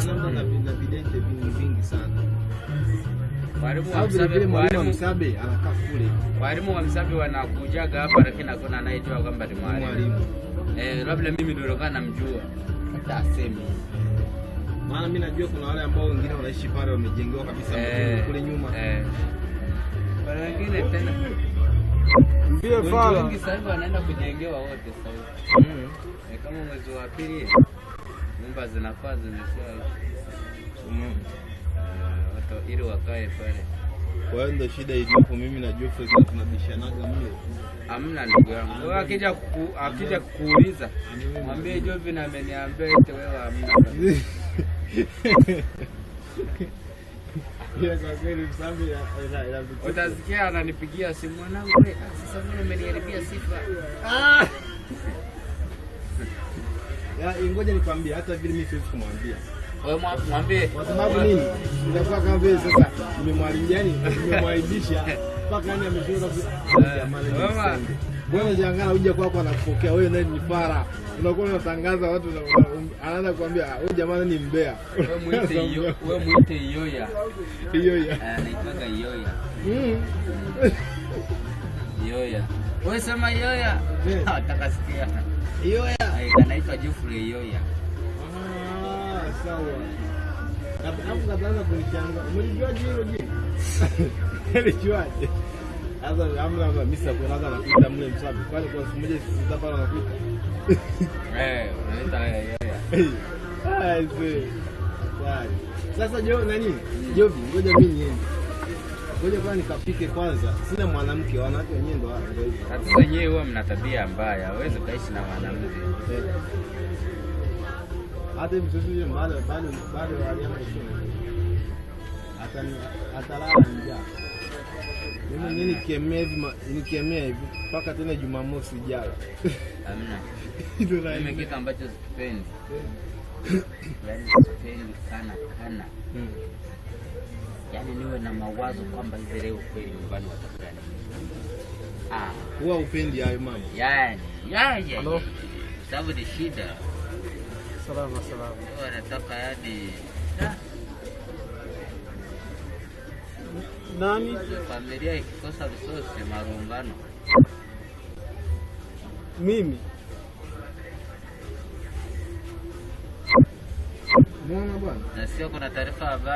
anaomba na vi- na vidente vingi vingi sana. Walimu wa Msabe, walimu Msabe anakaa kule walimu wa Msabe wanakujaga hapa, lakini hakuna anayejua kwamba ni mwalimu. Eh, labda mimi ndio nilikuwa namjua. Hata asemi. Maana mimi najua kuna wale ambao wengine wanaishi pale wamejengewa kabisa eh, kule nyuma. Eh. Wale wengine tena Mbie fala. wengi sasa hivi wanaenda kujengewa wote sasa. Mm. Eh, kama mwezi wa pili nyumba zinafaa zimesha eh, watu ili wakae pale. Kwa hiyo ndio shida iliyopo. Mimi na Geoffrey tunabishanaga mle. Hamna ndugu yangu. Wewe akija kuku, akija kukuuliza mwambie Jovin ameniambia eti wewe hamna. Utasikia ananipigia simu mwanangu, "Eh, sasa mbona umeniharibia sifa? Ya, ngoja nikwambie hata vile mimi siwezi kumwambia. Mwambie Kwa sababu nini? Itakuwa kama vile sasa nimemwharibia nimemwaibisha mpaka yani msenge. Bwana jangana uje kwako anakupokea wewe naye ni fara. Unakuwa unatangaza watu um- anaanza kuambia "Ah, huyu jamani ni mbea. wewe muite iyo, wewe muite Iyoya. Hiyo. Eh, Anaitwaga Iyoya. Mm. Iyoya. Wewe sema Yoya. Eh. Nataka sikia. Hiyo. Eh, Anaitwa Jeffrey Yoya. Ah, sawa. Na hapo kataanza kunichanga. Hilo jina? Mlijuaje? Sasa amna amna mimi sasa kuanza nakuita mle msabi. Kwani kwa siku moja sisi hapa nakuita. Eh, anaitwa Iyoya. Ah, Sasa jo nani? Jovi, ngoja mimi niende. Ngoja kwa nikapike kwanza. Sina mwanamke, wanawake wenyewe ndo wao. Hata wenyewe huwa mna tabia mbaya, hawezi ukaishi na mwanamke. Eh. Hata sisi yule bado bado bado shule. Hata atalala njaa. Mimi mwenyewe nikemea hivi nikemea hivi mpaka tena Jumamosi ijayo. Hamna. Ndio kitu ambacho sipendi, yaani sipendi sana. Niwe na mawazo kwamba hivi leo kweli nyumbani watakula nini. Ah, Huwa upendi hayo mambo. yaani yaani, Halo? sababu ni shida. Salama salama. Wanataka yaani ah, Nani? familia ikikosa resource marumbano. Mimi. Mwana bwana? Na sio kuna taarifa habari